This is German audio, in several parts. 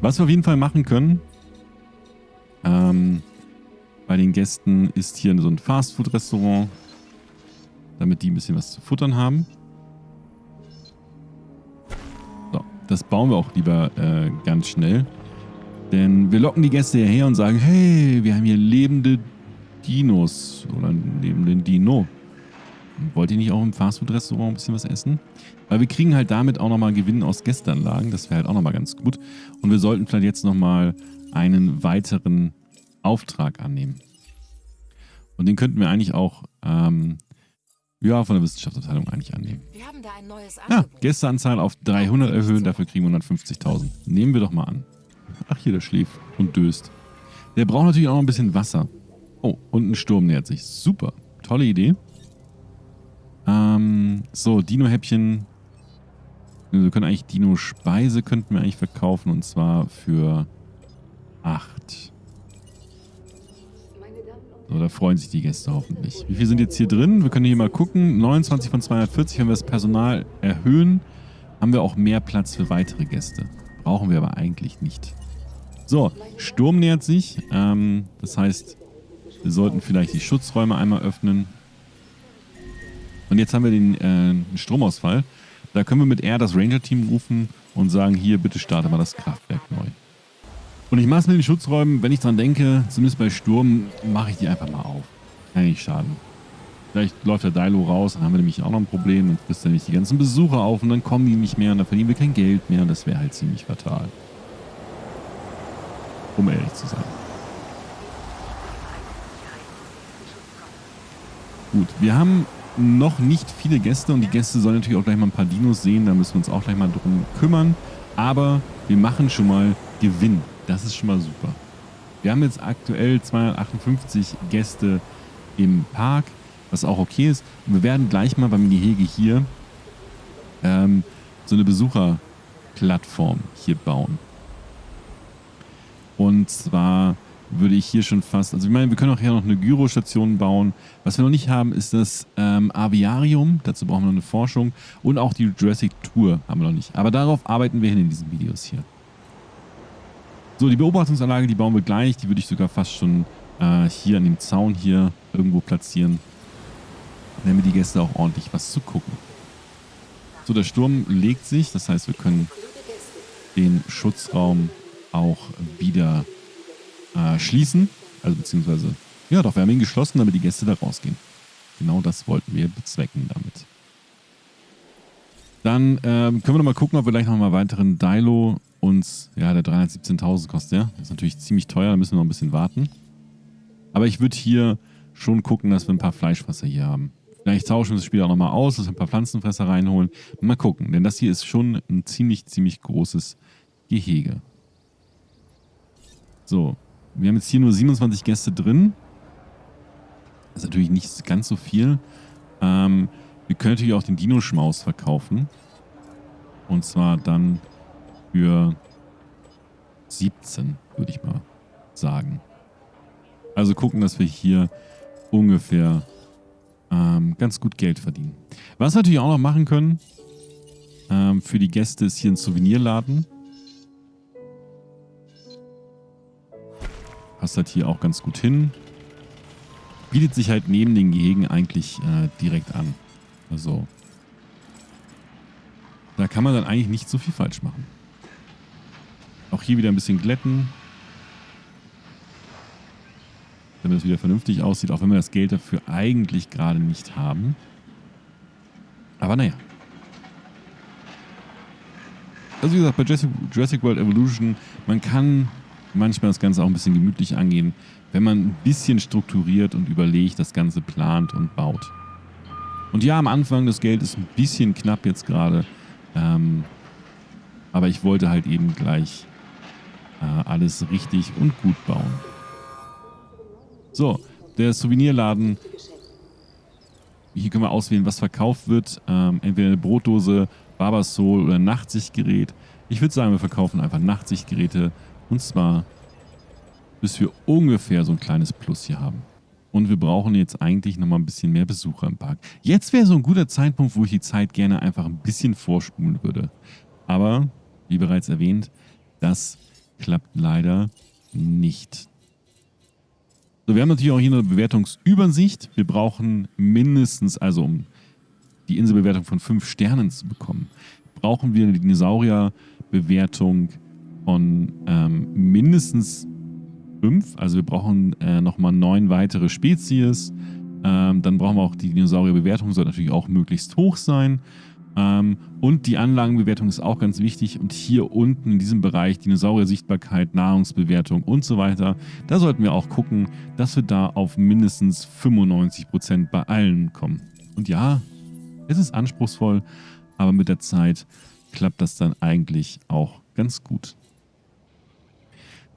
Was wir auf jeden Fall machen können, ähm, bei den Gästen ist hier so ein Fastfood-Restaurant, damit die ein bisschen was zu futtern haben. So, das bauen wir auch lieber äh, ganz schnell. Denn wir locken die Gäste hierher und sagen, hey, wir haben hier lebende Dinos oder lebenden Dino. Wollt ihr nicht auch im Fastfood-Restaurant ein bisschen was essen? Weil wir kriegen halt damit auch nochmal Gewinn aus Gästeanlagen. Das wäre halt auch nochmal ganz gut. Und wir sollten vielleicht jetzt nochmal einen weiteren Auftrag annehmen. Und den könnten wir eigentlich auch ähm, ja, von der Wissenschaftsabteilung eigentlich annehmen. Wir haben da ein neues Angebot. Ja, Gästeanzahl auf 300 erhöhen, dafür kriegen wir 150.000. Nehmen wir doch mal an. Ach hier, der schläft und döst. Der braucht natürlich auch noch ein bisschen Wasser. Oh, und ein Sturm nähert sich. Super. Tolle Idee. Ähm, so, Dino-Häppchen. Wir können eigentlich Dino-Speise könnten wir eigentlich verkaufen und zwar für 8. So, da freuen sich die Gäste hoffentlich. Wie viel sind jetzt hier drin? Wir können hier mal gucken. 29 von 240. Wenn wir das Personal erhöhen, haben wir auch mehr Platz für weitere Gäste. Brauchen wir aber eigentlich nicht. So, Sturm nähert sich. Ähm, das heißt, wir sollten vielleicht die Schutzräume einmal öffnen. Und jetzt haben wir den äh, Stromausfall. Da können wir mit R das Ranger-Team rufen und sagen, hier, bitte starte mal das Kraftwerk neu. Und ich mache es mit den Schutzräumen, wenn ich dran denke, zumindest bei Sturm, mache ich die einfach mal auf. Kann nicht schaden. Vielleicht läuft der Dilo raus, dann haben wir nämlich auch noch ein Problem und frisst nämlich die ganzen Besucher auf und dann kommen die nicht mehr und dann verdienen wir kein Geld mehr und das wäre halt ziemlich fatal. Um ehrlich zu sein. Gut, wir haben noch nicht viele Gäste und die Gäste sollen natürlich auch gleich mal ein paar Dinos sehen, da müssen wir uns auch gleich mal drum kümmern. Aber wir machen schon mal Gewinn. Das ist schon mal super. Wir haben jetzt aktuell 258 Gäste im Park, was auch okay ist. Und wir werden gleich mal beim Gehege hier ähm, so eine Besucherplattform hier bauen. Und zwar würde ich hier schon fast, also ich meine, wir können auch hier noch eine Gyrostation bauen. Was wir noch nicht haben, ist das ähm, Aviarium. Dazu brauchen wir noch eine Forschung. Und auch die Jurassic Tour haben wir noch nicht. Aber darauf arbeiten wir hin in diesen Videos hier. So, die Beobachtungsanlage, die bauen wir gleich. Die würde ich sogar fast schon äh, hier an dem Zaun hier irgendwo platzieren. Damit die Gäste auch ordentlich was zu gucken. So, der Sturm legt sich. Das heißt, wir können den Schutzraum auch wieder äh, schließen. Also beziehungsweise, ja doch, wir haben ihn geschlossen, damit die Gäste da rausgehen. Genau das wollten wir bezwecken damit. Dann ähm, können wir nochmal gucken, ob wir gleich nochmal weiteren Dilo uns, ja, der 317.000 kostet ja. Ist natürlich ziemlich teuer, da müssen wir noch ein bisschen warten. Aber ich würde hier schon gucken, dass wir ein paar Fleischfresser hier haben. Vielleicht tauschen wir das Spiel auch nochmal aus, dass wir ein paar Pflanzenfresser reinholen. Mal gucken, denn das hier ist schon ein ziemlich, ziemlich großes Gehege. So, wir haben jetzt hier nur 27 Gäste drin. Das ist natürlich nicht ganz so viel. Ähm, wir können natürlich auch den Dino-Schmaus verkaufen. Und zwar dann für 17, würde ich mal sagen. Also gucken, dass wir hier ungefähr ähm, ganz gut Geld verdienen. Was wir natürlich auch noch machen können, ähm, für die Gäste ist hier ein Souvenirladen. Passt halt hier auch ganz gut hin. Bietet sich halt neben den Gehegen eigentlich äh, direkt an. Also da kann man dann eigentlich nicht so viel falsch machen. Auch hier wieder ein bisschen glätten. Damit es wieder vernünftig aussieht, auch wenn wir das Geld dafür eigentlich gerade nicht haben. Aber naja. Also wie gesagt, bei Jurassic World Evolution, man kann manchmal das Ganze auch ein bisschen gemütlich angehen, wenn man ein bisschen strukturiert und überlegt, das Ganze plant und baut. Und ja, am Anfang, das Geld ist ein bisschen knapp jetzt gerade. Ähm, aber ich wollte halt eben gleich äh, alles richtig und gut bauen. So, der Souvenirladen. Hier können wir auswählen, was verkauft wird. Ähm, entweder eine Brotdose, Barbasol oder ein Nachtsichtgerät. Ich würde sagen, wir verkaufen einfach Nachtsichtgeräte und zwar, bis wir ungefähr so ein kleines Plus hier haben. Und wir brauchen jetzt eigentlich nochmal ein bisschen mehr Besucher im Park. Jetzt wäre so ein guter Zeitpunkt, wo ich die Zeit gerne einfach ein bisschen vorspulen würde. Aber, wie bereits erwähnt, das klappt leider nicht. So, wir haben natürlich auch hier eine Bewertungsübersicht. Wir brauchen mindestens, also um die Inselbewertung von 5 Sternen zu bekommen, brauchen wir eine Dinosaurierbewertung von ähm, mindestens 5. Also wir brauchen äh, nochmal 9 weitere Spezies. Ähm, dann brauchen wir auch die Dinosaurierbewertung, soll natürlich auch möglichst hoch sein. Ähm, und die Anlagenbewertung ist auch ganz wichtig. Und hier unten in diesem Bereich Dinosaurier-Sichtbarkeit, Nahrungsbewertung und so weiter, da sollten wir auch gucken, dass wir da auf mindestens 95% bei allen kommen. Und ja, es ist anspruchsvoll, aber mit der Zeit klappt das dann eigentlich auch ganz gut.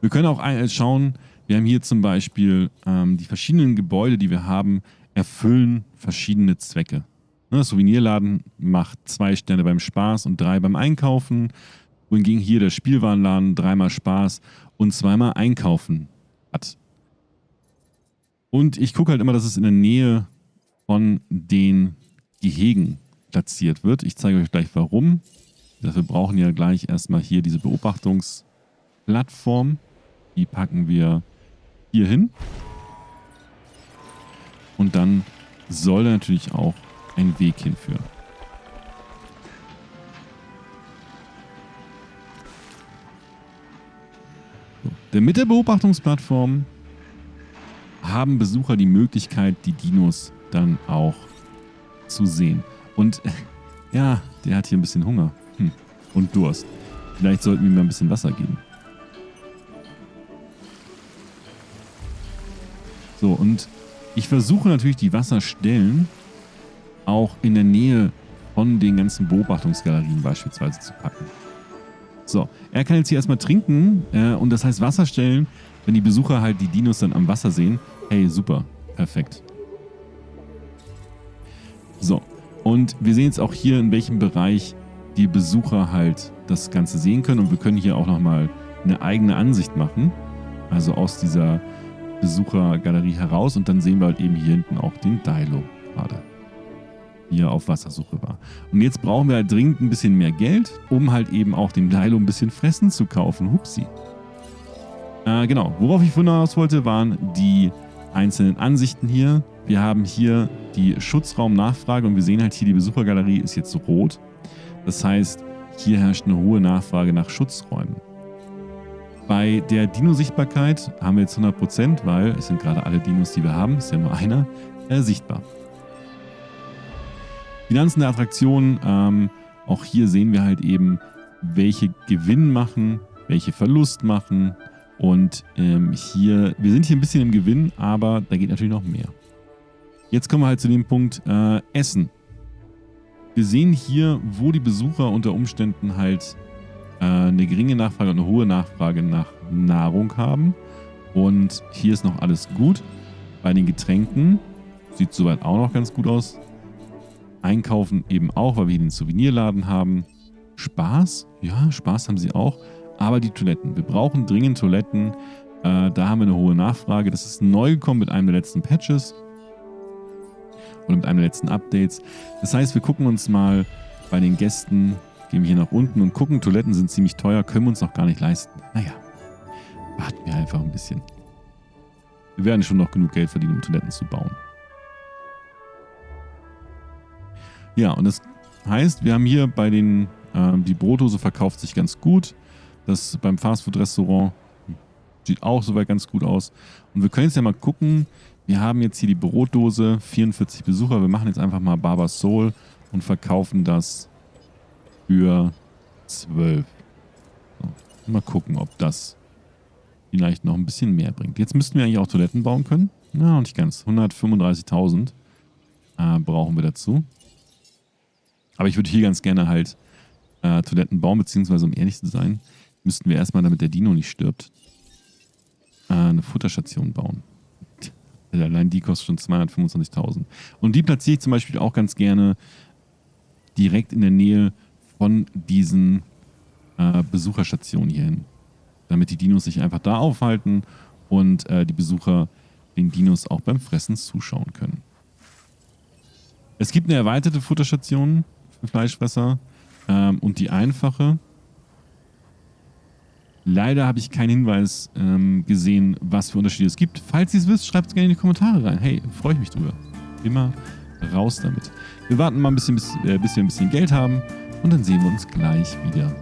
Wir können auch schauen, wir haben hier zum Beispiel ähm, die verschiedenen Gebäude, die wir haben, erfüllen verschiedene Zwecke. Ne, Souvenirladen macht zwei Sterne beim Spaß und drei beim Einkaufen. Wohingegen hier der Spielwarenladen dreimal Spaß und zweimal Einkaufen hat. Und ich gucke halt immer, dass es in der Nähe von den Gehegen platziert wird. Ich zeige euch gleich warum. Dafür brauchen wir gleich erstmal hier diese Beobachtungsplattform. Die packen wir hier hin. Und dann soll da natürlich auch ein Weg hinführen. Denn mit der Beobachtungsplattform haben Besucher die Möglichkeit, die Dinos dann auch zu sehen. Und ja, der hat hier ein bisschen Hunger hm. und Durst. Vielleicht sollten wir ihm mal ein bisschen Wasser geben. So, und ich versuche natürlich die Wasserstellen auch in der Nähe von den ganzen Beobachtungsgalerien beispielsweise zu packen. So, er kann jetzt hier erstmal trinken äh, und das heißt Wasserstellen, wenn die Besucher halt die Dinos dann am Wasser sehen. Hey, super, perfekt. So, und wir sehen jetzt auch hier, in welchem Bereich die Besucher halt das Ganze sehen können und wir können hier auch nochmal eine eigene Ansicht machen. Also aus dieser Besuchergalerie heraus und dann sehen wir halt eben hier hinten auch den Dilo gerade hier auf Wassersuche war. Und jetzt brauchen wir halt dringend ein bisschen mehr Geld, um halt eben auch dem Dilo ein bisschen Fressen zu kaufen. Hupsi. Äh, genau, worauf ich hinaus wollte, waren die einzelnen Ansichten hier. Wir haben hier die Schutzraumnachfrage und wir sehen halt hier, die Besuchergalerie ist jetzt rot. Das heißt, hier herrscht eine hohe Nachfrage nach Schutzräumen. Bei der Dino-Sichtbarkeit haben wir jetzt 100%, weil es sind gerade alle Dinos, die wir haben, ist ja nur einer, äh, sichtbar. Finanzen der Attraktion, ähm, auch hier sehen wir halt eben, welche Gewinn machen, welche Verlust machen. Und ähm, hier, wir sind hier ein bisschen im Gewinn, aber da geht natürlich noch mehr. Jetzt kommen wir halt zu dem Punkt äh, Essen. Wir sehen hier, wo die Besucher unter Umständen halt eine geringe Nachfrage und eine hohe Nachfrage nach Nahrung haben. Und hier ist noch alles gut. Bei den Getränken sieht soweit auch noch ganz gut aus. Einkaufen eben auch, weil wir hier den Souvenirladen haben. Spaß, ja, Spaß haben sie auch. Aber die Toiletten. Wir brauchen dringend Toiletten. Äh, da haben wir eine hohe Nachfrage. Das ist neu gekommen mit einem der letzten Patches. Oder mit einem der letzten Updates. Das heißt, wir gucken uns mal bei den Gästen Gehen wir hier nach unten und gucken. Toiletten sind ziemlich teuer, können wir uns noch gar nicht leisten. Naja, warten wir einfach ein bisschen. Wir werden schon noch genug Geld verdienen, um Toiletten zu bauen. Ja, und das heißt, wir haben hier bei den, äh, die Brotdose verkauft sich ganz gut. Das beim Fastfood-Restaurant sieht auch soweit ganz gut aus. Und wir können jetzt ja mal gucken. Wir haben jetzt hier die Brotdose, 44 Besucher. Wir machen jetzt einfach mal Barber Soul und verkaufen das für 12. So, mal gucken, ob das vielleicht noch ein bisschen mehr bringt. Jetzt müssten wir eigentlich auch Toiletten bauen können. Ja, nicht ganz. 135.000 äh, brauchen wir dazu. Aber ich würde hier ganz gerne halt äh, Toiletten bauen, beziehungsweise um ehrlich zu sein, müssten wir erstmal, damit der Dino nicht stirbt, äh, eine Futterstation bauen. Allein die kostet schon 225.000. Und die platziere ich zum Beispiel auch ganz gerne direkt in der Nähe von diesen äh, Besucherstationen hierhin. Damit die Dinos sich einfach da aufhalten und äh, die Besucher den Dinos auch beim Fressen zuschauen können. Es gibt eine erweiterte Futterstation für Fleischfresser ähm, und die einfache. Leider habe ich keinen Hinweis ähm, gesehen, was für Unterschiede es gibt. Falls ihr es wisst, schreibt es gerne in die Kommentare rein. Hey, freue ich mich drüber. Immer raus damit. Wir warten mal ein bisschen, bis, äh, bis wir ein bisschen Geld haben und dann sehen wir uns gleich wieder